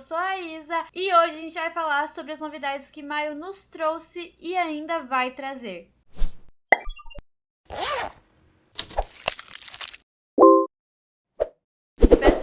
sou a Isa e hoje a gente vai falar sobre as novidades que maio nos trouxe e ainda vai trazer.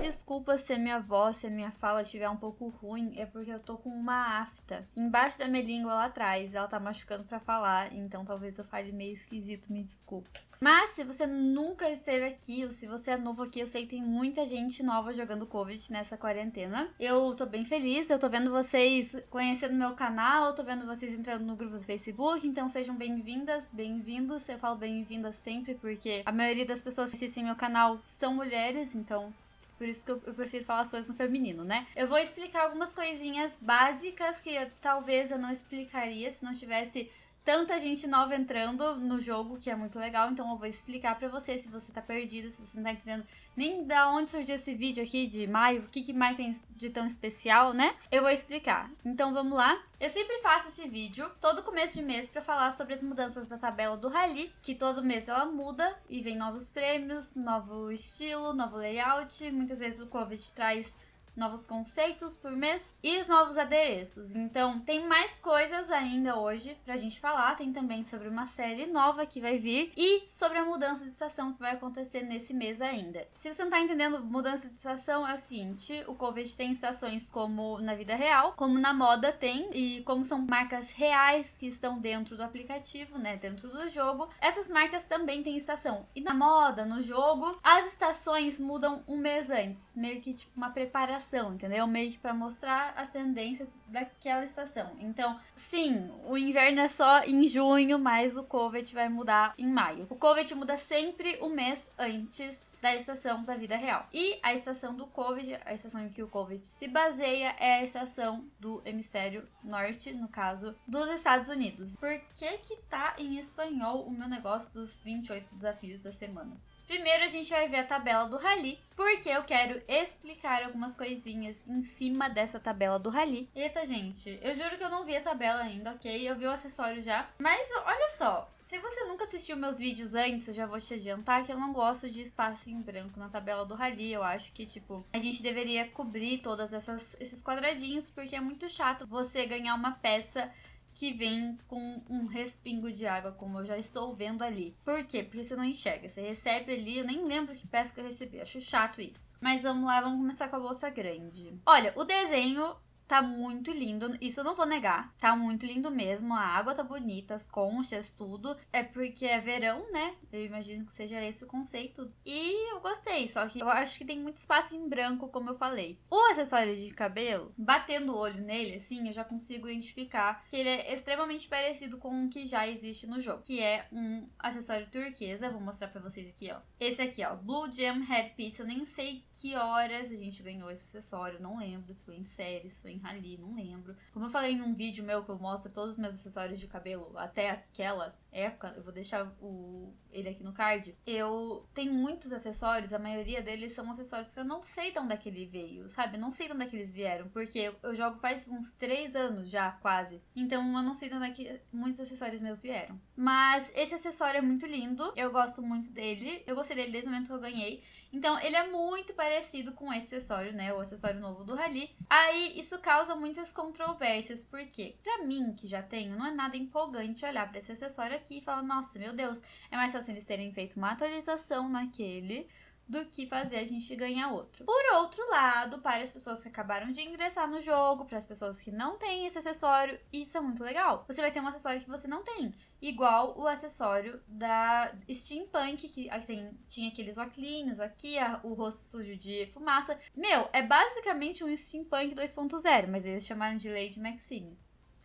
Peço desculpas se a minha voz, se a minha fala estiver um pouco ruim, é porque eu tô com uma afta embaixo da minha língua lá atrás, ela tá machucando pra falar, então talvez eu fale meio esquisito, me desculpe. Mas se você nunca esteve aqui, ou se você é novo aqui, eu sei que tem muita gente nova jogando Covid nessa quarentena. Eu tô bem feliz, eu tô vendo vocês conhecendo meu canal, tô vendo vocês entrando no grupo do Facebook, então sejam bem-vindas, bem-vindos. Eu falo bem-vindas sempre porque a maioria das pessoas que assistem meu canal são mulheres, então por isso que eu, eu, prefiro falar as coisas no feminino, né? Eu vou explicar algumas coisinhas básicas que eu, talvez eu não explicaria se não tivesse tanta gente nova entrando no jogo, que é muito legal. Então eu vou explicar pra você se você tá perdido, se você não tá entendendo nem da onde surgiu esse vídeo aqui de maio, o que, que mais tem de tão especial, né? Eu vou explicar. Então vamos lá. Eu sempre faço esse vídeo todo começo de mês para falar sobre as mudanças da tabela do Rally, que todo mês ela muda e vem novos prêmios, novo estilo, novo layout. Muitas vezes o Covid traz novos conceitos por mês e os novos adereços. Então, tem mais coisas ainda hoje pra gente falar. Tem também sobre uma série nova que vai vir e sobre a mudança de estação que vai acontecer nesse mês ainda. Se você não tá entendendo, mudança de estação é o seguinte: o Covid tem estações como na vida real, como na moda tem, e como são marcas reais que estão dentro do aplicativo, né, dentro do jogo, essas marcas também têm estação. E na moda, no jogo, as estações mudam um mês antes, meio que tipo uma preparação estação, entendeu? Meio que para mostrar as tendências daquela estação. Então, sim, o inverno é só em junho, mas o COVID vai mudar em maio. O COVID muda sempre o mês antes da estação da vida real. E a estação do COVID, a estação em que o COVID se baseia, é a estação do hemisfério norte, no caso dos Estados Unidos. Por que que tá em espanhol o meu negócio dos 28 desafios da semana? Primeiro a gente vai ver a tabela do Rally, porque eu quero explicar algumas coisinhas em cima dessa tabela do Rally. Eita, gente, eu juro que eu não vi a tabela ainda, ok? Eu vi o acessório já. Mas olha só, se você nunca assistiu meus vídeos antes, eu já vou te adiantar que eu não gosto de espaço em branco na tabela do Rally. Eu acho que, tipo, a gente deveria cobrir todos esses quadradinhos, porque é muito chato você ganhar uma peça que vem com um respingo de água, como eu já estou vendo ali. Por quê? Porque você não enxerga. Você recebe ali, eu nem lembro que peça que eu recebi. Acho chato isso. Mas vamos lá, vamos começar com a bolsa grande. Olha, o desenho Tá muito lindo, isso eu não vou negar. Tá muito lindo mesmo, a água tá bonita, as conchas, tudo. É porque é verão, né? Eu imagino que seja esse o conceito. E eu gostei, só que eu acho que tem muito espaço em branco, como eu falei. O acessório de cabelo, batendo o olho nele, assim, eu já consigo identificar que ele é extremamente parecido com o que já existe no jogo. Que é um acessório turquesa, vou mostrar pra vocês aqui, ó. Esse aqui, ó, Blue Gem Headpiece. Eu nem sei que horas a gente ganhou esse acessório, não lembro se foi em série, se foi em em rally, não lembro. Como eu falei em um vídeo meu que eu mostro todos os meus acessórios de cabelo até aquela época, eu vou deixar o, ele aqui no card. Eu tenho muitos acessórios, a maioria deles são acessórios que eu não sei de onde é que ele veio, sabe? Eu não sei de onde é que eles vieram, porque eu, jogo faz uns 3 anos já, quase. Então eu não sei de onde é que muitos acessórios meus vieram. Mas esse acessório é muito lindo, eu gosto muito dele, eu gostei dele desde o momento que eu ganhei. Então ele é muito parecido com esse acessório, né? O acessório novo do Rally. Aí isso causa muitas controvérsias, porque para mim, que já tenho, não é nada empolgante olhar para esse acessório aqui e falar, nossa, meu Deus, é mais fácil eles terem feito uma atualização naquele do que fazer a gente ganhar outro. Por outro lado, para as pessoas que acabaram de ingressar no jogo, para as pessoas que não têm esse acessório, isso é muito legal. Você vai ter um acessório que você não tem, igual o acessório da Steampunk, que tem, tinha aqueles óculos aqui, a, o rosto sujo de fumaça. Meu, é basicamente um Steampunk 2.0, mas eles chamaram de Lady Maxine.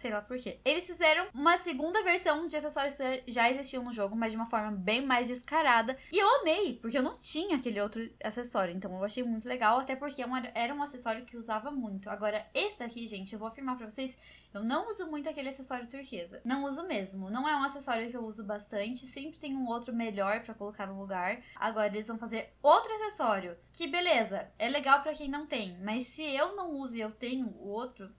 Sei lá por quê. Eles fizeram uma segunda versão de acessórios que já existiam no jogo, mas de uma forma bem mais descarada. E eu amei, porque eu não tinha aquele outro acessório. Então eu achei muito legal, até porque é era um acessório que usava muito. Agora, esse aqui, gente, eu vou afirmar pra vocês, eu não uso muito aquele acessório turquesa. Não uso mesmo. Não é um acessório que eu uso bastante. Sempre tem um outro melhor para colocar no lugar. Agora, eles vão fazer outro acessório. Que beleza, é legal para quem não tem. Mas se eu não uso e eu tenho o outro,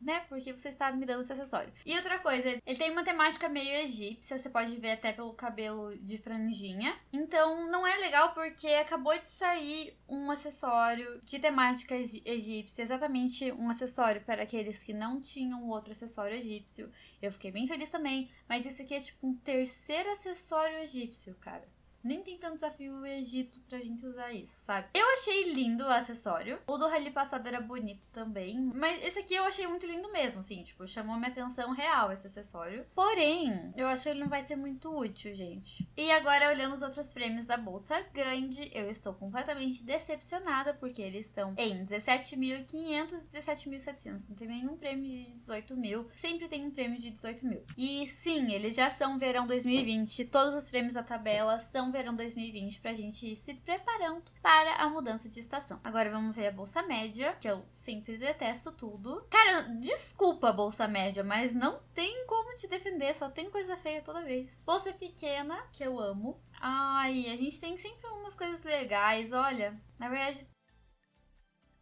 né? Porque você está me dando esse acessório. E outra coisa, ele tem uma temática meio egípcia, você pode ver até pelo cabelo de franjinha. Então não é legal porque acabou de sair um acessório de temática egípcia, exatamente um acessório para aqueles que não tinham outro acessório egípcio. Eu fiquei bem feliz também, mas esse aqui é tipo um terceiro acessório egípcio, cara. Nem tem tanto desafio o Egito pra gente usar isso, sabe? Eu achei lindo o acessório. O do rally passado era bonito também. Mas esse aqui eu achei muito lindo mesmo, assim. Tipo, chamou minha atenção real esse acessório. Porém, eu acho que ele não vai ser muito útil, gente. E agora, olhando os outros prêmios da Bolsa Grande, eu estou completamente decepcionada. Porque eles estão em 17.500 e 17.700. Não tem nenhum prêmio de 18 mil. Sempre tem um prêmio de 18 mil. E sim, eles já são verão 2020. Todos os prêmios da tabela são verão 2020 pra gente ir se preparando para a mudança de estação. Agora vamos ver a bolsa média, que eu sempre detesto tudo. Cara, desculpa bolsa média, mas não tem como te defender, só tem coisa feia toda vez. Bolsa pequena, que eu amo. Ai, a gente tem sempre umas coisas legais, olha. Na verdade,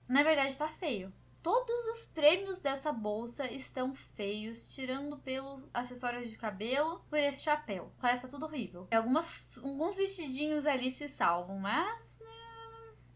na verdade tá feio. Todos os prêmios dessa bolsa estão feios, tirando pelo acessório de cabelo, por esse chapéu. Parece que tá tudo horrível. Algumas, alguns vestidinhos ali se salvam, mas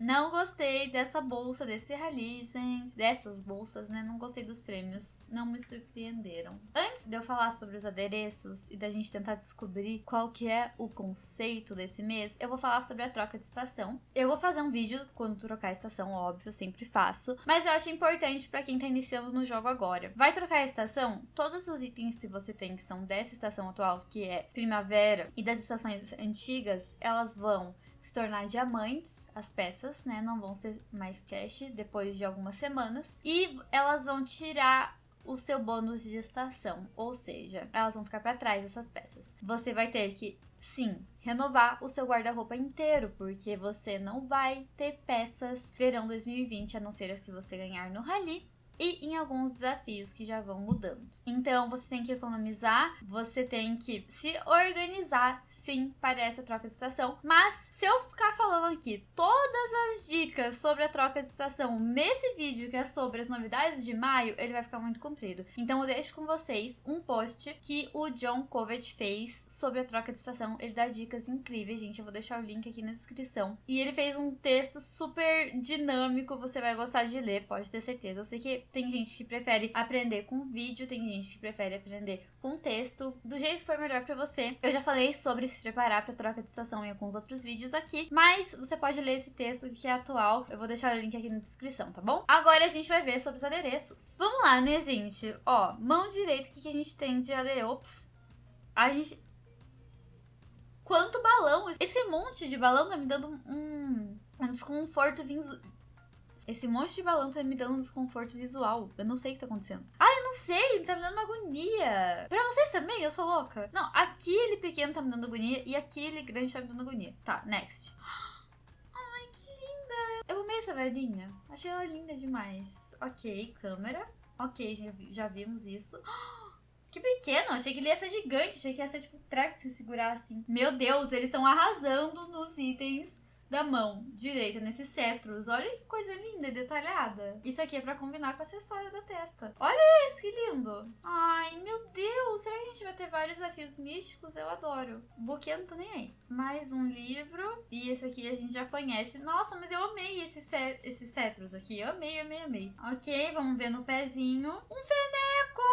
não gostei dessa bolsa, desse rally, gente. Dessas bolsas, né? Não gostei dos prêmios. Não me surpreenderam. Antes de eu falar sobre os adereços e da gente tentar descobrir qual que é o conceito desse mês, eu vou falar sobre a troca de estação. Eu vou fazer um vídeo quando trocar a estação, óbvio, sempre faço. Mas eu acho importante para quem tá iniciando no jogo agora. Vai trocar a estação? Todos os itens que você tem que são dessa estação atual, que é primavera, e das estações antigas, elas vão se tornar diamantes, as peças, né? Não vão ser mais cash depois de algumas semanas. E elas vão tirar o seu bônus de estação, ou seja, elas vão ficar para trás essas peças. Você vai ter que sim, renovar o seu guarda-roupa inteiro, porque você não vai ter peças verão 2020, a não ser se você ganhar no rally e em alguns desafios que já vão mudando. Então você tem que economizar, você tem que se organizar sim para essa troca de estação. Mas se eu ficar falando aqui todas as dicas sobre a troca de estação nesse vídeo que é sobre as novidades de maio, ele vai ficar muito comprido. Então eu deixo com vocês um post que o John Covet fez sobre a troca de estação. Ele dá dicas incríveis, gente. Eu vou deixar o link aqui na descrição. E ele fez um texto super dinâmico, você vai gostar de ler, pode ter certeza. Eu sei que tem gente que prefere aprender com vídeo, tem gente que prefere aprender com texto, do jeito que for melhor para você. Eu já falei sobre se preparar para troca de estação em alguns outros vídeos aqui, mas você pode ler esse texto que é atual. Eu vou deixar o link aqui na descrição, tá bom? Agora a gente vai ver sobre os adereços. Vamos lá, né, gente? Ó, mão direita, o que, que a gente tem de adereço? Ops. A gente quanto balão! Esse monte de balão tá me dando um, um desconforto esse monte de balão tá me dando um desconforto visual. Eu não sei o que tá acontecendo. Ah, eu não sei, tá me dando uma agonia. Pra vocês também, eu sou louca. Não, aquele pequeno tá me dando agonia e aquele grande tá me dando agonia. Tá, next. Ai, que linda. Eu amei essa velhinha. Achei ela linda demais. Ok, câmera. Ok, já, já vimos isso. Que pequeno, achei que ele ia ser gigante, achei que ia ser tipo treco se segurar assim. Meu Deus, eles estão arrasando nos itens da mão direita nesses cetros. Olha que coisa linda e detalhada. Isso aqui é para combinar com o acessório da testa. Olha esse, que lindo. Ai, meu Deus. Será que a gente vai ter vários desafios místicos? Eu adoro. Buquê não tô nem aí. Mais um livro. E esse aqui a gente já conhece. Nossa, mas eu amei esses, esses cetros aqui. Amei, amei, amei. Ok, vamos ver no pezinho. Um feneco!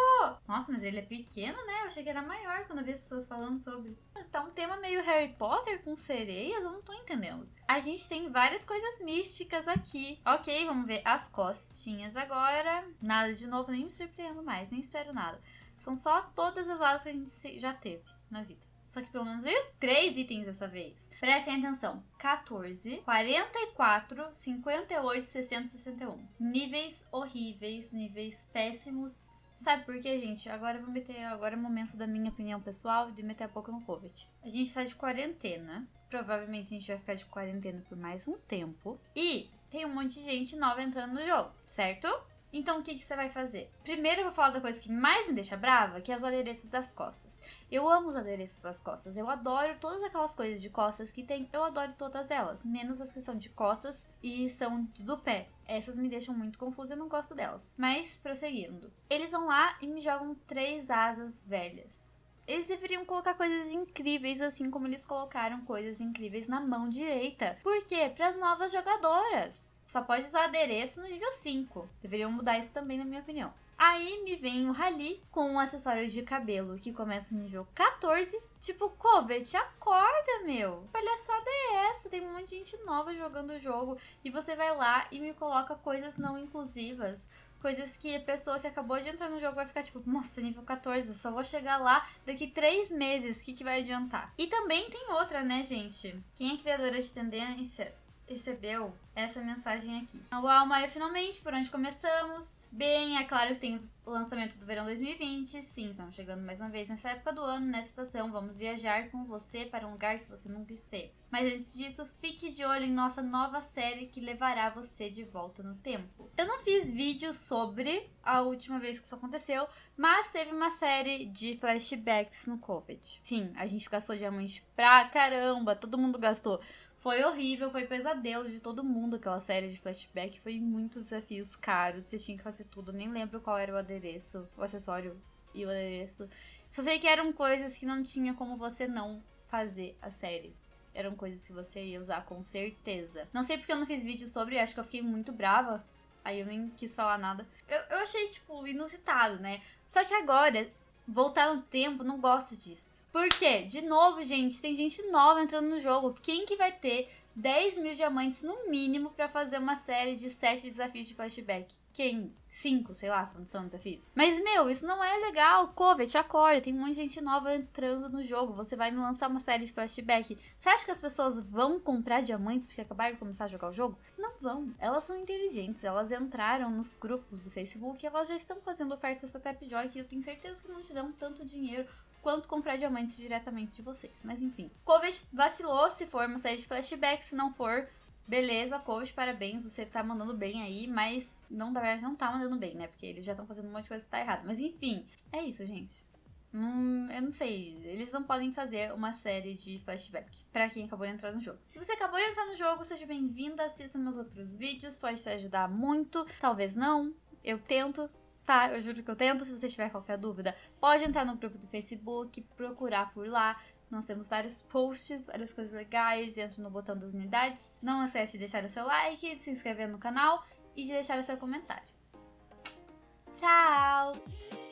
Nossa, mas ele é pequeno, né? Eu achei que era maior quando eu vi as pessoas falando sobre. Mas tá um tema meio Harry Potter com sereias? Eu não tô entendendo. A gente tem várias coisas místicas aqui. Ok, vamos ver as costinhas agora. Nada de novo, nem me surpreendo mais, nem espero nada. São só todas as asas que a gente já teve na vida. Só que pelo menos veio três itens dessa vez. Prestem atenção: 14, 44, 58, 60, 61. Níveis horríveis, níveis péssimos. Sabe por quê, gente? Agora eu vou meter. Agora é o momento da minha opinião pessoal de meter a boca no COVID. A gente tá de quarentena. Provavelmente a gente vai ficar de quarentena por mais um tempo. E tem um monte de gente nova entrando no jogo, certo? Então o que, que você vai fazer? Primeiro eu vou falar da coisa que mais me deixa brava, que é os adereços das costas. Eu amo os adereços das costas. Eu adoro todas aquelas coisas de costas que tem. Eu adoro todas elas. Menos as que são de costas e são do pé. Essas me deixam muito confusa e eu não gosto delas. Mas, prosseguindo. Eles vão lá e me jogam três asas velhas. Eles deveriam colocar coisas incríveis, assim como eles colocaram coisas incríveis na mão direita. Por quê? Para as novas jogadoras. Só pode usar adereço no nível 5. Deveriam mudar isso também, na minha opinião. Aí me vem o Rally com um acessório de cabelo que começa no nível 14. Tipo, Covet, acorda, meu. Palhaçada é essa? Tem um monte de gente nova jogando o jogo e você vai lá e me coloca coisas não inclusivas coisas que a pessoa que acabou de entrar no jogo vai ficar tipo, nossa, nível 14, só vou chegar lá daqui 3 meses, o que, que vai adiantar? E também tem outra, né, gente? Quem é criadora de tendência recebeu essa mensagem aqui. Uau, Maia, finalmente, por onde começamos? Bem, é claro que tem o lançamento do verão 2020. Sim, estamos chegando mais uma vez nessa época do ano, nessa estação. Vamos viajar com você para um lugar que você nunca esteve. Mas antes disso, fique de olho em nossa nova série que levará você de volta no tempo. Eu não fiz vídeo sobre a última vez que isso aconteceu, mas teve uma série de flashbacks no Covid. Sim, a gente gastou diamante pra caramba, todo mundo gastou. Foi horrível, foi pesadelo de todo mundo aquela série de flashback. Foi muitos desafios caros, você tinha que fazer tudo. Nem lembro qual era o adereço, o acessório e o adereço. Só sei que eram coisas que não tinha como você não fazer a série. Eram coisas que você ia usar com certeza. Não sei porque eu não fiz vídeo sobre, acho que eu fiquei muito brava. Aí eu nem quis falar nada. Eu, eu achei, tipo, inusitado, né? Só que agora, voltar no tempo, não gosto disso. Por quê? De novo, gente, tem gente nova entrando no jogo. Quem que vai ter 10 mil diamantes no mínimo para fazer uma série de 7 desafios de flashback? Quem? 5, sei lá, quando são desafios. Mas, meu, isso não é legal. Covet, acorda. Tem muita gente nova entrando no jogo. Você vai me lançar uma série de flashback. Você acha que as pessoas vão comprar diamantes porque acabaram de começar a jogar o jogo? Não vão. Elas são inteligentes. Elas entraram nos grupos do Facebook e elas já estão fazendo ofertas da Tapjoy que eu tenho certeza que não te dão tanto dinheiro quanto comprar diamantes diretamente de vocês. Mas enfim. Covet vacilou se for uma série de flashbacks, se não for, beleza, Covet, parabéns, você tá mandando bem aí, mas não, na verdade, não tá mandando bem, né? Porque eles já estão fazendo um monte de coisa que tá errado. Mas enfim, é isso, gente. Hum, eu não sei, eles não podem fazer uma série de flashback para quem acabou de entrar no jogo. Se você acabou de entrar no jogo, seja bem-vinda, assista meus outros vídeos, pode te ajudar muito, talvez não, eu tento, tá? Eu juro que eu tento. Se você tiver qualquer dúvida, pode entrar no grupo do Facebook, procurar por lá. Nós temos vários posts, várias coisas legais. Entra no botão das unidades. Não esquece de deixar o seu like, de se inscrever no canal e de deixar o seu comentário. Tchau!